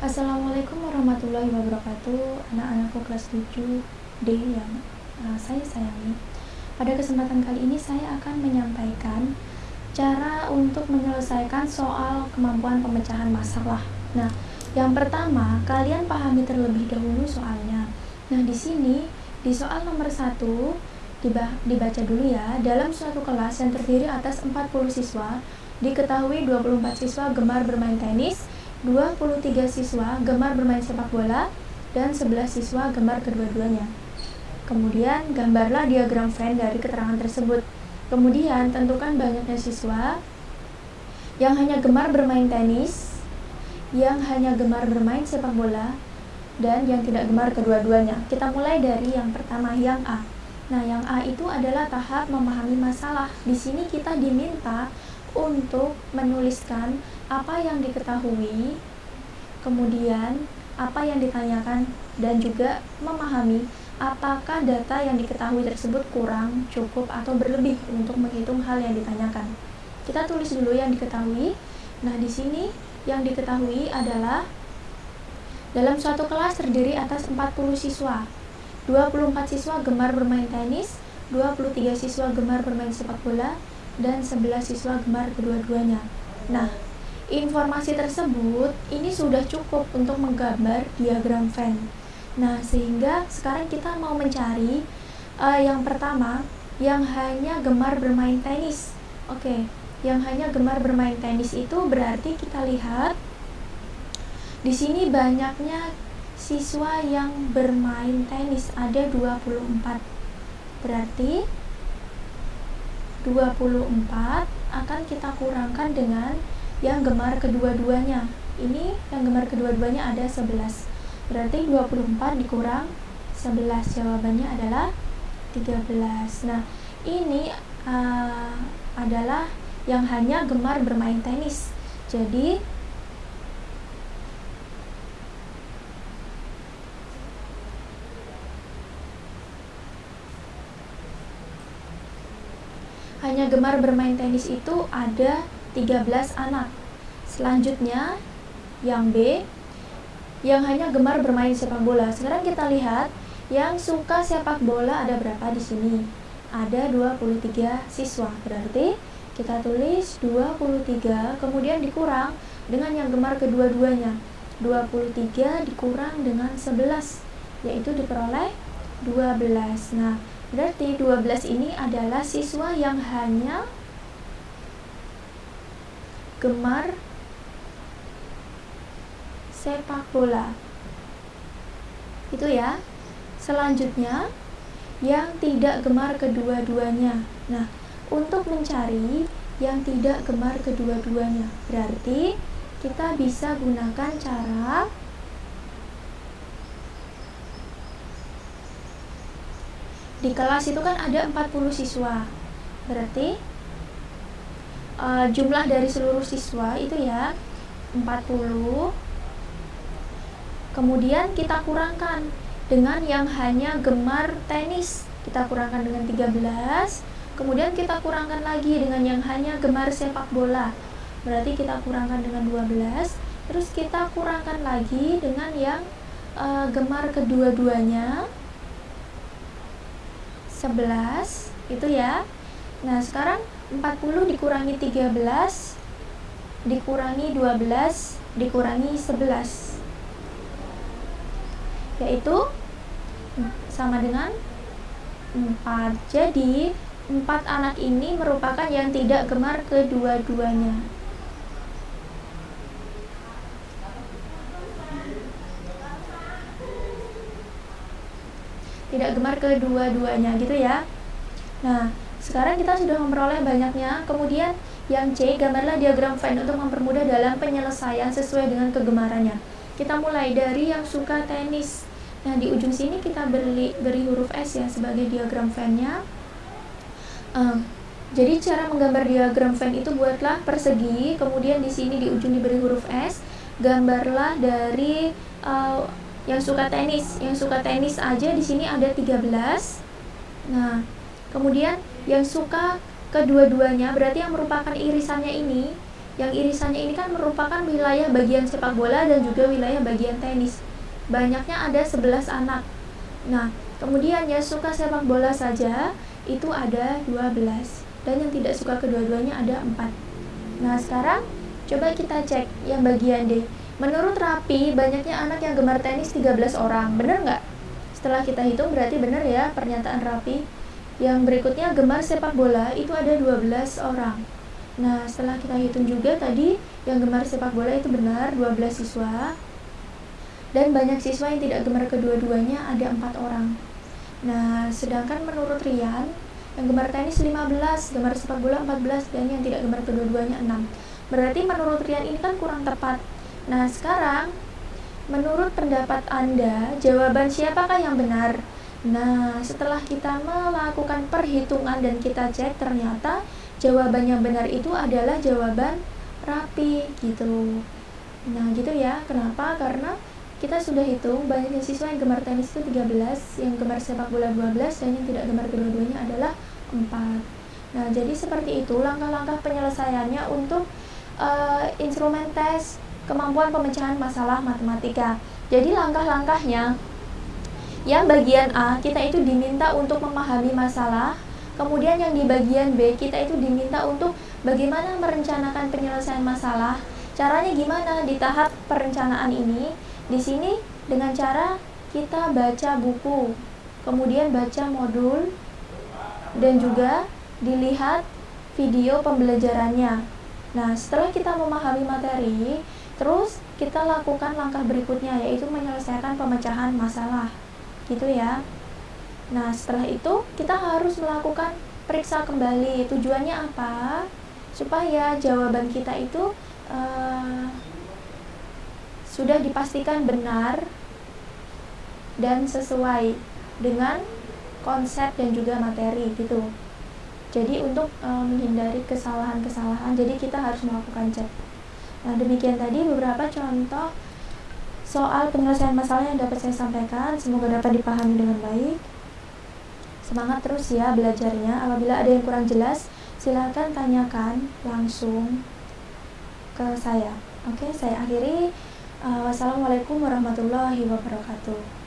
Assalamualaikum warahmatullahi wabarakatuh. Anak-anakku kelas 7D yang uh, saya sayangi. Pada kesempatan kali ini saya akan menyampaikan Cara untuk menyelesaikan soal kemampuan pemecahan masalah. Nah, yang pertama, kalian pahami terlebih dahulu soalnya. Nah, di sini, di soal nomor 1 dibaca dulu ya. Dalam suatu kelas yang terdiri atas 40 siswa Diketahui 24 siswa gemar bermain tenis 23 siswa gemar bermain sepak bola dan 11 siswa gemar kedua-duanya. Kemudian gambarlah diagram Venn dari keterangan tersebut. Kemudian tentukan banyaknya siswa yang hanya gemar bermain tenis, yang hanya gemar bermain sepak bola, dan yang tidak gemar kedua-duanya. Kita mulai dari yang pertama, yang A. Nah, yang A itu adalah tahap memahami masalah. Di sini kita diminta untuk menuliskan apa yang diketahui, kemudian apa yang ditanyakan, dan juga memahami apakah data yang diketahui tersebut kurang, cukup, atau berlebih untuk menghitung hal yang ditanyakan. Kita tulis dulu yang diketahui. Nah, di sini yang diketahui adalah dalam suatu kelas terdiri atas 40 siswa. 24 siswa gemar bermain tenis, 23 siswa gemar bermain sepak bola, dan 11 siswa gemar kedua-duanya. Nah, informasi tersebut ini sudah cukup untuk menggambar diagram Venn. Nah, sehingga sekarang kita mau mencari uh, yang pertama yang hanya gemar bermain tenis. Oke, okay. yang hanya gemar bermain tenis itu berarti kita lihat di sini banyaknya siswa yang bermain tenis ada 24. Berarti 24 akan kita kurangkan dengan yang gemar kedua-duanya. Ini yang gemar kedua-duanya ada 11 berarti 24 dikurang 11 jawabannya adalah 13 nah ini uh, adalah yang hanya gemar bermain tenis. Jadi hanya gemar bermain tenis itu ada 13 anak. Selanjutnya yang B yang hanya gemar bermain sepak bola. Sekarang kita lihat yang suka sepak bola ada berapa di sini? Ada 23 siswa. Berarti kita tulis 23 kemudian dikurang dengan yang gemar kedua-duanya. 23 dikurang dengan 11 yaitu diperoleh 12. Nah, Berarti 12 ini adalah siswa yang hanya gemar sepak bola. Itu ya. Selanjutnya yang tidak gemar kedua-duanya. Nah, untuk mencari yang tidak gemar kedua-duanya, berarti kita bisa gunakan cara di kelas itu kan ada 40 siswa. Berarti uh, jumlah dari seluruh siswa itu ya 40 kemudian kita kurangkan dengan yang hanya gemar tenis. Kita kurangkan dengan 13 kemudian kita kurangkan lagi dengan yang hanya gemar sepak bola. Berarti kita kurangkan dengan 12 terus kita kurangkan lagi dengan yang uh, gemar kedua-duanya 11 itu ya. Nah sekarang 40 dikurangi 13 dikurangi 12 dikurangi 11 yaitu sama dengan 4 jadi 4 anak ini merupakan yang tidak gemar kedua-duanya tidak gemar kedua-duanya gitu ya. Nah sekarang kita sudah memperoleh banyaknya. Kemudian yang C gambarlah diagram Venn untuk mempermudah dalam penyelesaian sesuai dengan kegemarannya. Kita mulai dari yang suka tenis. Nah di ujung sini kita beri, beri huruf S ya sebagai diagram Venn-nya um, jadi cara menggambar diagram Venn itu buatlah persegi kemudian di sini di ujung diberi huruf S. Gambarlah dari uh, yang suka tenis yang suka tenis aja di sini ada 13 nah kemudian yang suka kedua-duanya berarti yang merupakan irisannya ini yang irisannya ini kan merupakan wilayah bagian sepak bola dan juga wilayah bagian tenis. Banyaknya ada 11 anak. Nah kemudian ya suka sepak bola saja itu ada 12 dan yang tidak suka kedua-duanya ada 4 nah sekarang coba kita cek yang bagian D menurut Rapi banyaknya anak yang gemar tenis 13 orang bener nggak? setelah kita hitung berarti bener ya pernyataan Rapi yang berikutnya gemar sepak bola itu ada 12 orang Nah, setelah kita hitung juga tadi yang gemar sepak bola itu benar 12 siswa dan banyak siswa yang tidak gemar kedua-duanya ada empat orang. Nah, sedangkan menurut Rian yang gemar tenis 15, gemar sepak bola 14 dan yang tidak gemar kedua-duanya 6. Berarti menurut Rian ini kan kurang tepat. Nah, sekarang menurut pendapat Anda, jawaban siapakah yang benar? Nah, setelah kita melakukan perhitungan dan kita cek ternyata jawaban yang benar itu adalah jawaban rapi gitu. Nah gitu ya. Kenapa? Karena kita sudah hitung banyaknya siswa yang gemar tenis itu 13 yang gemar sepak bola 12 dan yang tidak gemar kedua-duanya adalah 4 nah jadi seperti itu langkah-langkah penyelesaiannya untuk uh, instrumen tes kemampuan pemecahan masalah matematika jadi langkah-langkahnya yang bagian A kita itu diminta untuk memahami masalah Kemudian yang di bagian B kita itu diminta untuk bagaimana merencanakan penyelesaian masalah. Caranya gimana di tahap perencanaan ini? Di sini dengan cara kita baca buku, kemudian baca modul dan juga dilihat video pembelajarannya. Nah, setelah kita memahami materi, terus kita lakukan langkah berikutnya yaitu menyelesaikan pemecahan masalah. Gitu ya. Nah, setelah itu kita harus melakukan periksa kembali. Tujuannya apa? Supaya jawaban kita itu uh, sudah dipastikan benar dan sesuai dengan konsep dan juga materi gitu. Jadi untuk uh, menghindari kesalahan-kesalahan, jadi kita harus melakukan cek. Nah, demikian tadi beberapa contoh soal penyelesaian masalah yang dapat saya sampaikan. Semoga dapat dipahami dengan baik. Semangat terus ya belajarnya. Apabila ada yang kurang jelas, silahkan tanyakan langsung ke saya. Oke, saya akhiri. Uh, wassalamualaikum warahmatullahi wabarakatuh.